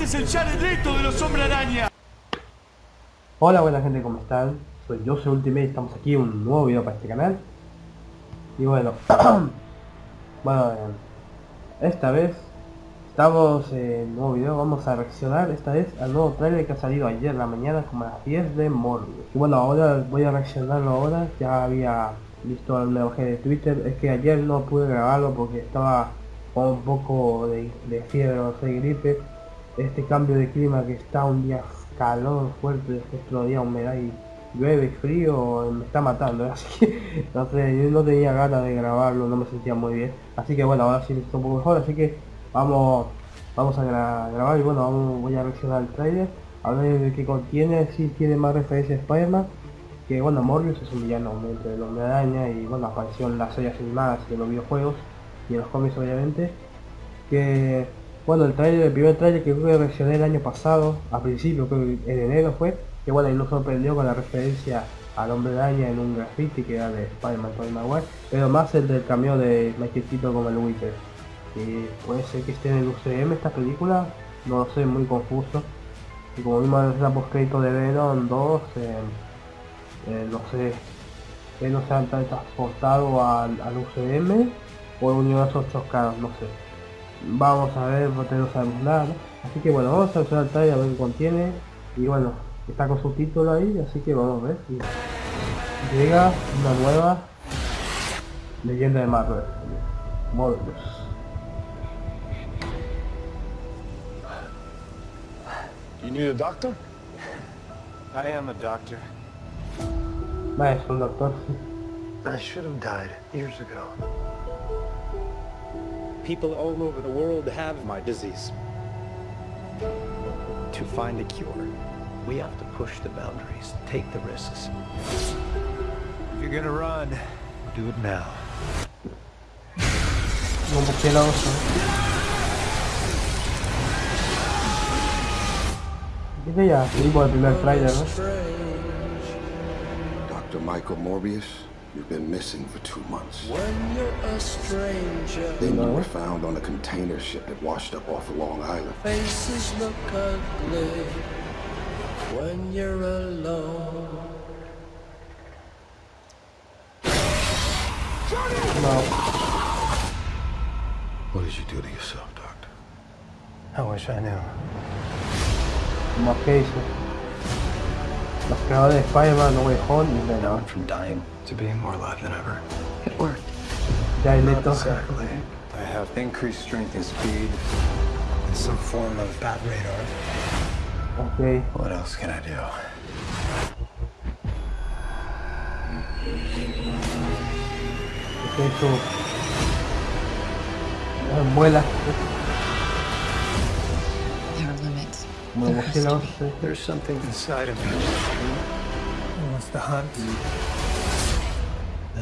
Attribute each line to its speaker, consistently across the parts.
Speaker 1: Este es el Jared Leto de los Hombre Araña.
Speaker 2: Hola buena gente, ¿cómo están? Soy yo, soy Ultimate, estamos aquí en un nuevo video para este canal. Y bueno, bueno, esta vez estamos en un nuevo video, vamos a reaccionar esta vez al nuevo trailer que ha salido ayer la mañana como a las 10 de Morbius. Y bueno, ahora voy a reaccionarlo ahora, ya había visto el mensaje de Twitter, es que ayer no pude grabarlo porque estaba con un poco de, de fiebre, no sé, gripe. Este cambio de clima que está un día calor fuerte, otro día humedad y llueve, frío, me está matando, así que no yo no tenía ganas de grabarlo, no me sentía muy bien, así que bueno, ahora sí me un poco mejor, así que vamos vamos a grabar y bueno, vamos, voy a reaccionar al trailer, a ver qué contiene, si tiene más referencia a Spider-Man, que bueno, Morbius es un villano de los de araña y bueno, apareció en las series animadas y en los videojuegos y en los cómics obviamente, que bueno, el trailer, el primer trailer que que reaccioné el año pasado, a principio, creo que en enero fue, que bueno, y nos sorprendió con la referencia al hombre araña en un graffiti que era de Spider-Man Tobey Maguire, pero más el del cambio de Michael Keaton como el Witcher. Y puede ser que esté en el UCM esta película, no lo sé, muy confuso. Y como vimos en la postcrédito de Venom 2, eh, eh, no sé, que no se han transportado al, al UCM o el universo chocado, no sé vamos a ver porque no sabemos nada así que bueno vamos a usar el trailer a ver qué contiene y bueno está con su título ahí así que vamos a ver si llega una nueva leyenda de Marvel Morbius
Speaker 3: You need a doctor?
Speaker 4: I am a doctor.
Speaker 2: Es un doctor.
Speaker 4: I should have died years ago. People all over the world have my disease. To find a cure, we have to push the boundaries, take the risks. If you're gonna run, do it now.
Speaker 3: Dr. Michael Morbius, you've been missing for two months.
Speaker 5: When you're a stranger,
Speaker 3: Then you were found on a container ship that washed up off of Long Island.
Speaker 5: faces look ugly. When you're alone,
Speaker 2: No.
Speaker 3: What did you do to yourself, Doctor?
Speaker 4: I wish I knew.
Speaker 2: Como que hizo. Los creadores de Spider-Man, No Way Home y
Speaker 4: I
Speaker 2: Venom.
Speaker 4: went from dying to be more alive than ever.
Speaker 5: it worked.
Speaker 2: Ya hay
Speaker 4: Not
Speaker 2: Leto.
Speaker 4: exactly. I have increased strength and speed and some form of bat radar.
Speaker 2: Ok.
Speaker 4: What else can I do?
Speaker 2: Que hizo. Ah, Vuela.
Speaker 6: There are limits.
Speaker 2: Como
Speaker 6: There has to be.
Speaker 4: There's something inside of me that wants to hunt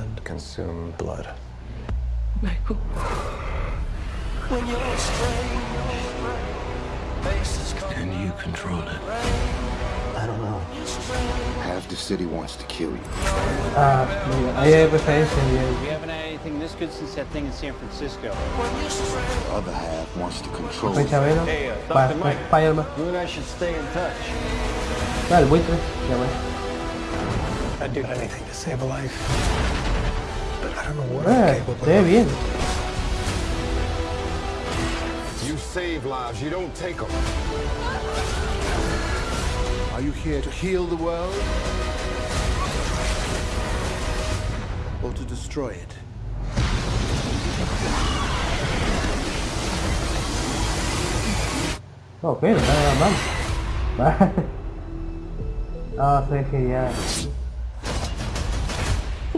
Speaker 4: and consume blood.
Speaker 5: Michael. When you're a stranger, faces come
Speaker 3: Can you control it?
Speaker 4: I don't know.
Speaker 3: Half the city wants to kill you.
Speaker 2: Ah, mira, ahí hay referencia bien.
Speaker 7: We haven't had anything this good since that thing in San Francisco.
Speaker 3: The other half wants to control you.
Speaker 2: Referencia a Venom.
Speaker 4: Hey, uh,
Speaker 2: Pa-
Speaker 4: Dr.
Speaker 2: pa-
Speaker 4: Mike.
Speaker 2: Spider-Man.
Speaker 4: You and I should stay in touch.
Speaker 2: El buitre. Ya.
Speaker 4: I'd do anything to save a life. I don't know what
Speaker 2: Eh,
Speaker 4: I'm capable
Speaker 2: se ve
Speaker 4: of.
Speaker 2: bien.
Speaker 3: You save lives, you don't take them. Are you here to heal the world? Or to destroy it?
Speaker 2: Ok, no está nada mal. Ah, ve genial.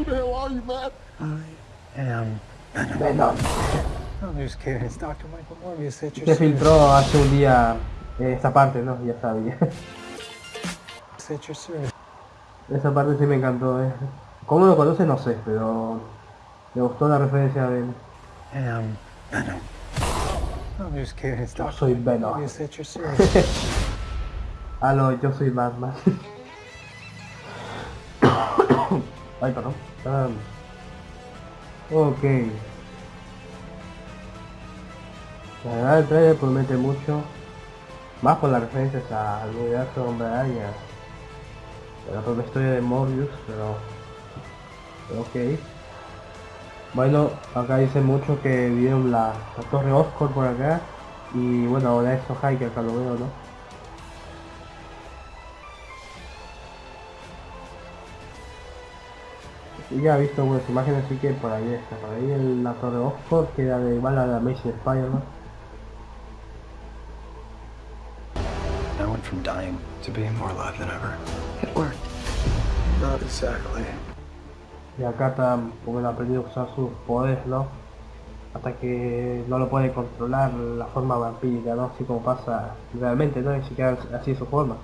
Speaker 3: The hell are you, man?
Speaker 4: am.
Speaker 2: Venom.
Speaker 4: I'm just kidding. It's Dr. Michael Morbius. It's your
Speaker 2: Se filtró hace un día eh, esa parte, ¿no? Ya sabía. Esa parte sí me encantó, eh. ¿Cómo lo conoce? No sé, pero me gustó la referencia de
Speaker 4: am Venom. I'm just kidding. It's
Speaker 2: Yo soy Venom. No, yo soy Batman. Ay, perdón. Ok. La verdad el trailer promete mucho. Más por las referencias al universo de Hombre Araña. La propia historia de Morbius, pero... ok. Bueno, acá dice mucho que vieron la, torre Oscar por acá. Y bueno, ahora eso que acá lo veo, ¿no? Ya he visto algunas imágenes, así que por ahí está, por ahí en la torre Oscar, que era de igual a la Amazing Spider-Man.
Speaker 4: I went from dying to being more alive than ever.
Speaker 5: It worked.
Speaker 4: Not exactly.
Speaker 2: Y acá él ha aprendido a usar sus poderes, ¿no? Hasta que no lo puede controlar la forma vampírica, ¿no? Así como pasa realmente, ¿no? Ni siquiera así su forma.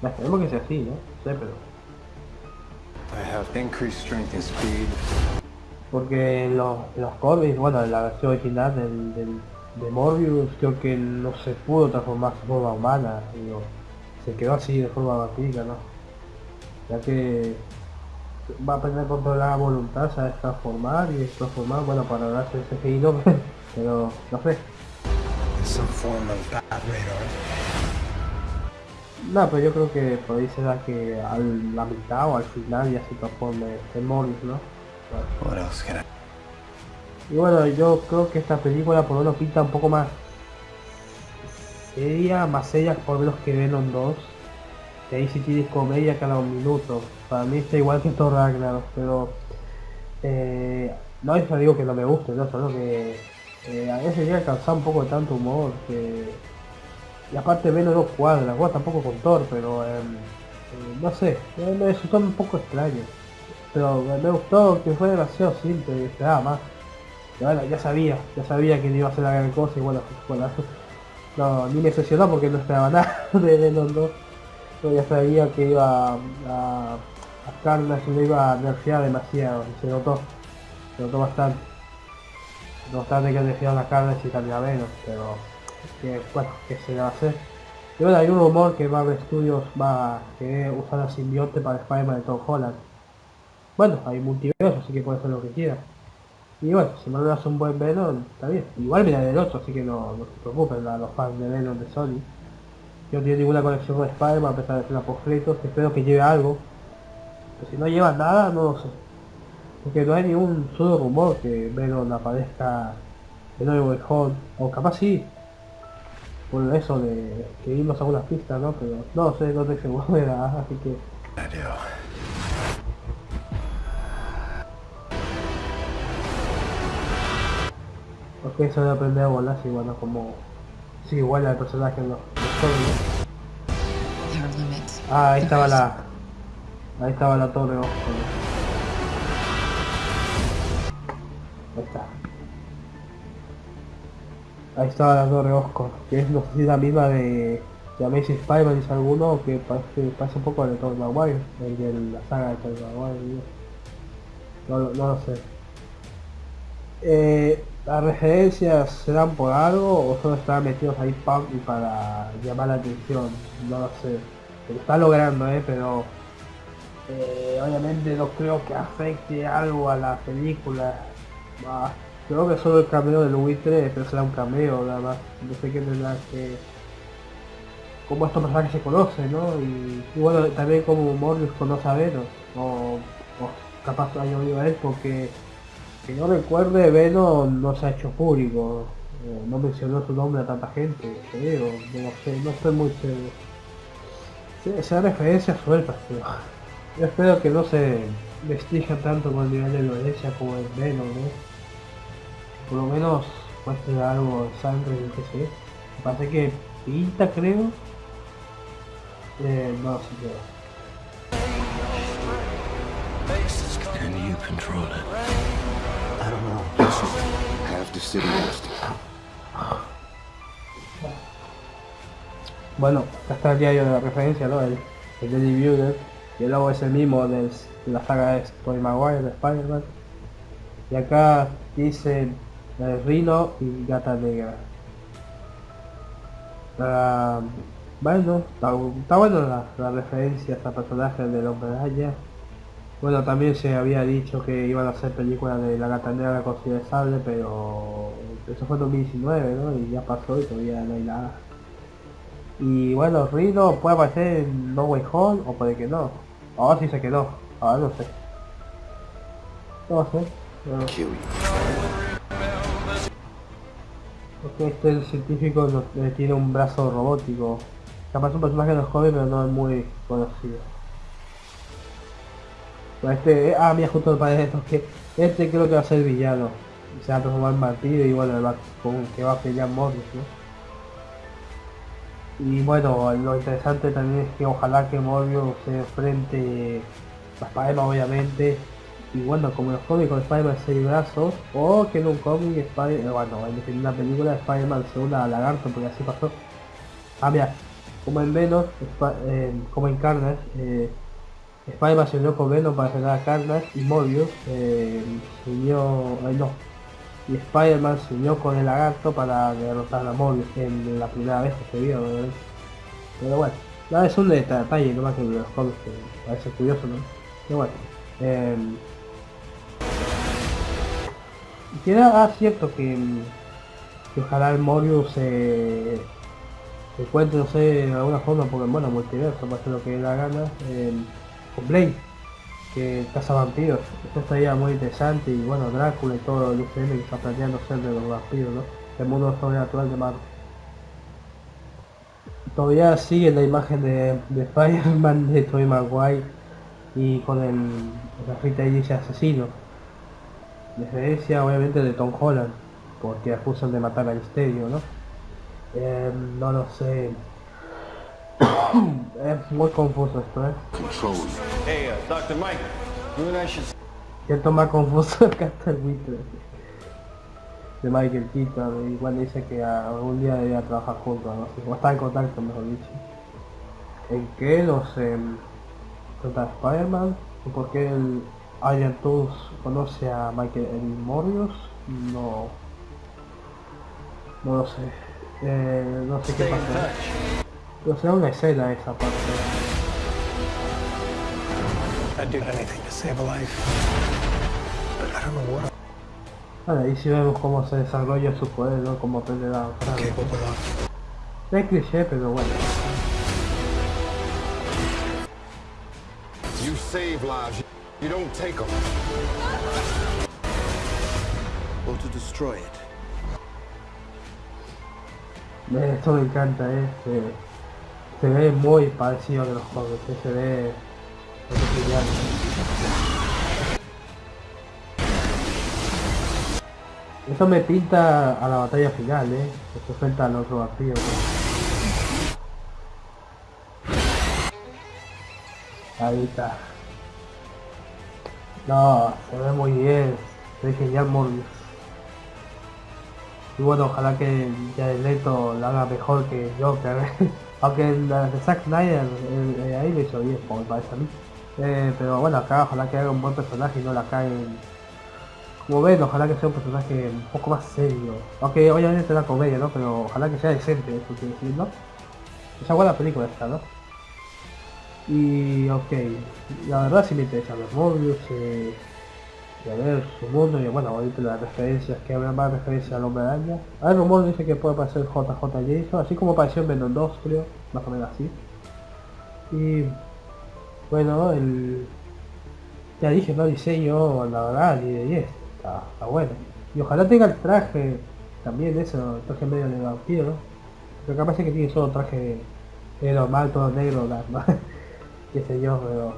Speaker 2: Ya esperemos que sea así, ¿no? No sé, pero... Porque los, los cómics, bueno, en la versión original del, del- de Morbius, creo que no se pudo transformar su forma humana, digo, se quedó así de forma vampírica, ¿no? Ya que va a aprender a controlar la voluntad, sabe transformar y transformar, bueno, para darse ese CGI no, pero no sé. No, pero yo creo que por ahí será que a la mitad o al final ya se transforme en Morbius, ¿no?
Speaker 4: I?
Speaker 2: Y bueno, yo creo que esta película por lo menos pinta un poco más seria, más seria por lo menos que Venom 2. Que ahí sí tienes comedia cada un minuto. Para mí está igual que Thor Ragnarok, pero eh, no es digo que no me guste, no, solo que eh, a veces llega a cansar un poco de tanto humor que y aparte Venom no cuadra, bueno tampoco con Thor, pero em, eh, no sé, me, me resultó un poco extraño. Pero me, gustó que fue demasiado simple y esperaba más. Ya sabía, ya sabía que no iba a ser la gran cosa y bueno, bueno no, ni me decepcionó porque no esperaba nada de Venom 2. Pero ya sabía que iba a, a, a Carnage iba a nerfear demasiado y se notó, se notó bastante. No obstante que nerfearon a Carnage y también a Venom, pero que bueno, que se va a hacer. Y bueno, hay un rumor que Marvel Studios va a querer usar la simbionte para Spider-Man de Tom Holland. Bueno, hay multiverso, así que puede hacer lo que quiera. Y bueno, si Marvel hace un buen Venom, está bien. Igual mira del 8, así que no, no se preocupen a los fans de Venom de Sony. Yo no tengo ninguna conexión con Spider-Man a pesar de ser postcréditos, espero que lleve algo. Pero si no lleva nada, no lo sé. Porque no hay ningún solo rumor que Venom aparezca de nuevo en Hall, o capaz sí, por eso de que vimos algunas pistas, ¿no? Pero no sé, no estoy seguro de nada, así que porque eso de aprender a volar, sí, bueno, como sí, igual al personaje ¿no? Ah, ahí estaba la ahí estaba la torre ojo. Ahí estaba la torre Oscar, que es no sé si la misma de, de Amazing Spider-Man dice alguno que parece, parece un poco de Tobey Maguire, el de la saga de Tobey Maguire, no, lo- sé. Eh, ¿Las referencias se por algo o solo están metidos ahí pam y para llamar la atención? No lo sé. Está logrando, eh, pero eh, obviamente no creo que afecte algo a la película. Creo que solo el cameo del buitre, pero será un cameo nada más. No sé qué tendrá que... Cómo estos personajes se conocen, ¿no? Y, bueno, también como Morbius conoce a Venom. O, o capaz haya oído a él porque... Que no recuerde, Venom no se ha hecho público. eh, no mencionó su nombre a tanta gente, creo. No sé, no estoy muy seguro. Sí, sean referencias sueltas, pero yo espero que no se vestija tanto con el nivel de violencia como el Venom, ¿no? Por lo menos muestre algo de sangre, yo qué sé. Me parece que pinta, creo. Eh, no lo sé, creo.
Speaker 4: Can you control it?
Speaker 3: I don't know. Listen, half the city wants to.
Speaker 2: Bueno, acá está el diario de la referencia, ¿no? El, el Daily Bugle. Y el logo es el mismo de la saga de Tobey Maguire, de Spider-Man. Y acá dice el Rino y Gata Negra. Bueno, está, bueno la, la referencia a este personaje del Hombre Araña. Bueno, también se había dicho que iban a hacer películas de la Gata Negra con Silver Sable, pero eso fue en 2019, ¿no? Y ya pasó y todavía no hay nada. Y bueno, Rino puede aparecer en No Way Home o puede que no. Ahora sí se quedó. Ahora no sé. No sé. No. Porque este el científico no- eh, tiene un brazo robótico. Capaz un personaje de los jóvenes pero no es muy conocido. Pero Este, ah mira justo me parece esto que este creo que va a ser villano. Se va a transformar en vampiro y bueno, va, con que va a pelear Morbius, ¿no? Y bueno, lo interesante también es que ojalá que Morbius se enfrente a Spider-Man obviamente. Y bueno, como los cómicos de Spider-Man seis brazos, o que en un cómic Spider eh, bueno, en una película de Spider-Man se una Lagarto, porque así pasó. Ah, mira, como en Venom, eh, como en Carnage, eh, Spider-Man se unió con Venom para frenar a Carnage y Morbius eh, se unió, ay, no, y Spider-Man se unió con el lagarto para derrotar a Morbius en la primera vez que se vio. Pero bueno, nada, es un deta- detalle, no más que los cómics, que parece curioso, ¿no? Pero bueno, eh, y queda ah, cierto que, mm, que ojalá el Morbius se encuentre, no sé, de alguna forma, porque bueno, multiverso, para hacer lo que dé la gana, eh, con Blade, que caza vampiros. Esto estaría muy interesante y bueno, Drácula y todo el UCM que está planteando ser de los vampiros, ¿no? El mundo sobrenatural de Marvel. Todavía sigue la imagen de, de Spider-Man de Tobey Maguire y con el, ahí dice asesino. Referencia obviamente de Tom Holland, porque acusan de matar a Misterio, ¿no? Eh, no lo sé. es muy confuso esto, ¿eh?
Speaker 1: Hey, uh, Dr. Mike, you and I should
Speaker 2: Siento más confuso que hasta el buitre de Michael Keaton. Igual dice que algún día debía trabajar juntos, no sé, o estar en contacto, mejor dicho. ¿En qué? No sé. ¿Trata de Spider-Man? ¿O por qué el Iron Tools conoce a Michael el Morbius? No. No lo sé. Eh, no sé qué pasa. Pero será una escena esa parte.
Speaker 4: I'd do anything to save a life. But I don't know what
Speaker 2: Bueno, ahí sí vemos cómo se desarrolla su poder, ¿no? Cómo aprende a
Speaker 4: I'm
Speaker 2: usarlo.
Speaker 4: capable of.
Speaker 2: Es cliché, pero bueno.
Speaker 3: You save lives. You don't take them.
Speaker 1: or to destroy it.
Speaker 2: Eh, Esto me encanta, eh. Se, se ve muy parecido a los juegos, eh, se ve... Eso me pinta a la batalla final, eh. Se enfrenta al otro vampiro. ¿no? Ahí está. No, se ve muy bien. Se ve genial Morbius. Y bueno, ojalá que Jared Leto lo haga mejor que Joker. Aunque la de Zack Snyder eh, eh, ahí lo hizo bien, como me parece a mí. Eh, pero bueno, acá ojalá que haga un buen personaje y no la caguen. Como ven, ojalá que sea un personaje un poco más serio. Aunque obviamente es una comedia, ¿no? Pero ojalá que sea decente, eso quiero decir, ¿no? Esa buena película esta, ¿no? Y ok, la verdad sí me interesa los Morbius, eh, y a ver su mundo, y bueno, ahorita las referencias, que habrá más referencias al hombre araña. Hay rumor dice que puede aparecer JJ Jason, así como apareció en Venom 2, creo, más o menos así. Y bueno, el ya dije, no diseño, la verdad, 10 de 10, está, bueno. Y ojalá tenga el traje, también eso, el traje medio de vampiro, ¿no? Pero capaz es que tiene solo traje normal, todo negro, la- ¿no? Qué sé yo, pero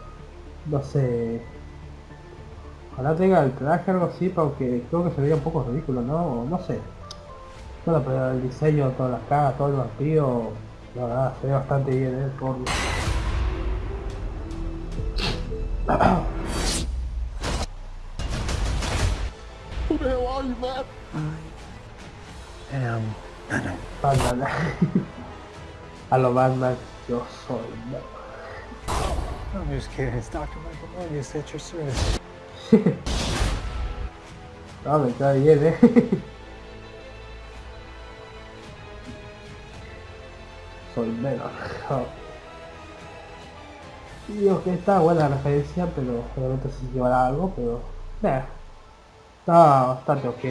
Speaker 2: no sé. Ojalá tenga el traje algo así, porque creo que se vería un poco ridículo, ¿no? O no sé. Bueno, pero el diseño, todas las caras, todo el vampiro, la verdad, se ve bastante bien, ¿eh? Por... A lo Batman, yo soy Batman.
Speaker 4: I'm just kidding. It's Dr. Michael Morbius at your service.
Speaker 2: No, me cae bien, eh. Soy menos. Digo que está buena la referencia, pero obviamente se llevará algo, pero... Nah, está bastante ok.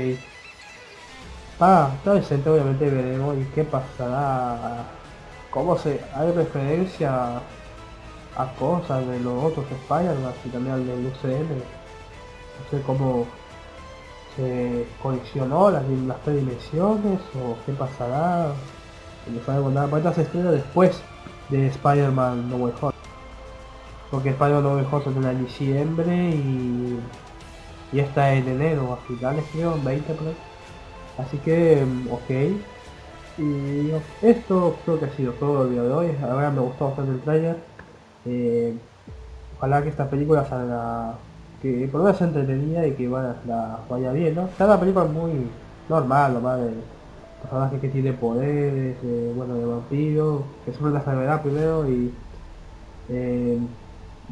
Speaker 2: Está, está decente, obviamente veremos y qué pasará cómo se hay referencia a cosas de los otros Spider-Man y también al del UCM. No sé cómo se coleccionó las, las tres dimensiones o qué pasará. No sabemos nada. Esta se estrena después de Spider-Man No Way. Porque Spider-Man No Way Home se estrena en diciembre y, y esta en enero, a finales creo, 20 por. Así que, mm, ok. Y esto creo que ha sido todo el día de hoy. Ahora me gustó bastante el trailer. Eh, ojalá que esta película salga, que por lo menos entretenida y que vaya, la, vaya bien, ¿no? Está una película muy normal, nomás de personaje que tiene poderes, de, bueno, de vampiro, que sufre la enfermedad primero y eh,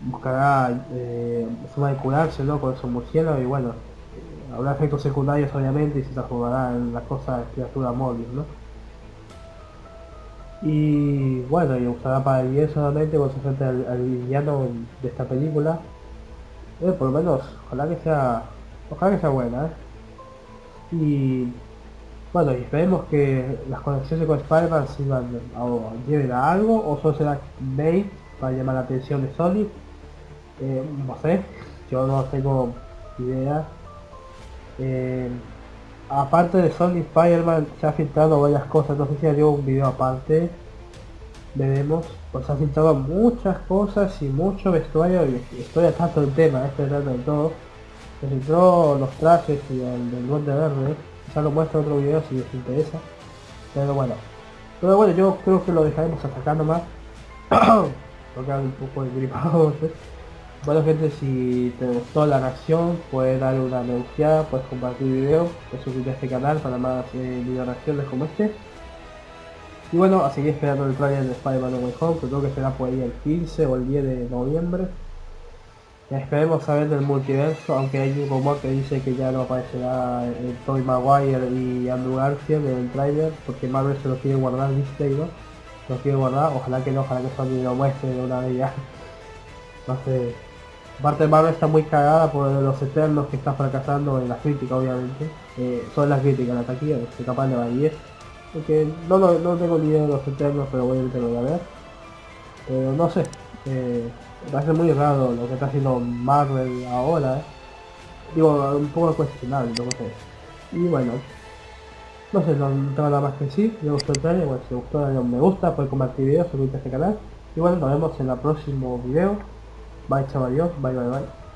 Speaker 2: buscará eh, forma de curarse, ¿no? Con su murciélago y bueno, eh, habrá efectos secundarios obviamente y se transformará en la cosa criatura móvil, ¿no? Y bueno, y usará para el bien solamente cuando se enfrente al, al villano de esta película. Eh, por lo menos, ojalá que sea. Ojalá que sea buena, ¿eh? Y bueno, y esperemos que las conexiones con Spider-Man sirvan o lleven a algo o solo será bait para llamar la atención de Sony. Eh, no sé, yo no tengo idea. Eh, aparte de Sony Spider-Man se ha filtrado varias cosas, no sé si dio un video aparte, veremos, pues se ha filtrado muchas cosas y mucho vestuario y estoy tanto del tema, este es de todo. Se filtró los trajes y el del Duende Verde, ya lo muestro en otro video si les interesa. Pero bueno. Pero bueno, yo creo que lo dejaremos hasta acá nomás. Porque un poco gripado. ¿sí? Bueno gente, si te gustó la reacción, puedes darle una me gusta, puedes compartir el video, puedes suscribirte a este canal para más eh, video reacciones como este. Y bueno, a seguir esperando el trailer de Spider-Man No Way Home, que creo que será por ahí el 15 o el 10 de noviembre. Esperemos saber del multiverso, aunque hay un rumor que dice que ya no aparecerá el Tobey Maguire y Andrew Garfield en el trailer, porque Marvel se lo quiere guardar, dice, ¿no? Lo quiere guardar, ojalá que no, ojalá que Sony lo muestre de una vez ya. No sé. Aparte Marvel está muy cagada por los eternos que está fracasando en la crítica obviamente. Eh, son las críticas, la taquilla, que capaz de va a 10. Porque no, no, no tengo ni idea de los eternos, pero obviamente lo voy a ver. Pero no sé. Eh, me parece muy raro lo que está haciendo Marvel ahora, ¿eh? Digo, un poco cuestionable, no sé. Y bueno, no sé, no tengo nada más que decir. Os gustó el trailer, bueno, si os gustó dale un me gusta, puedes compartir videos, suscribirte a este canal. Y bueno, nos vemos en el próximo video. Bye bye bye bye. bye.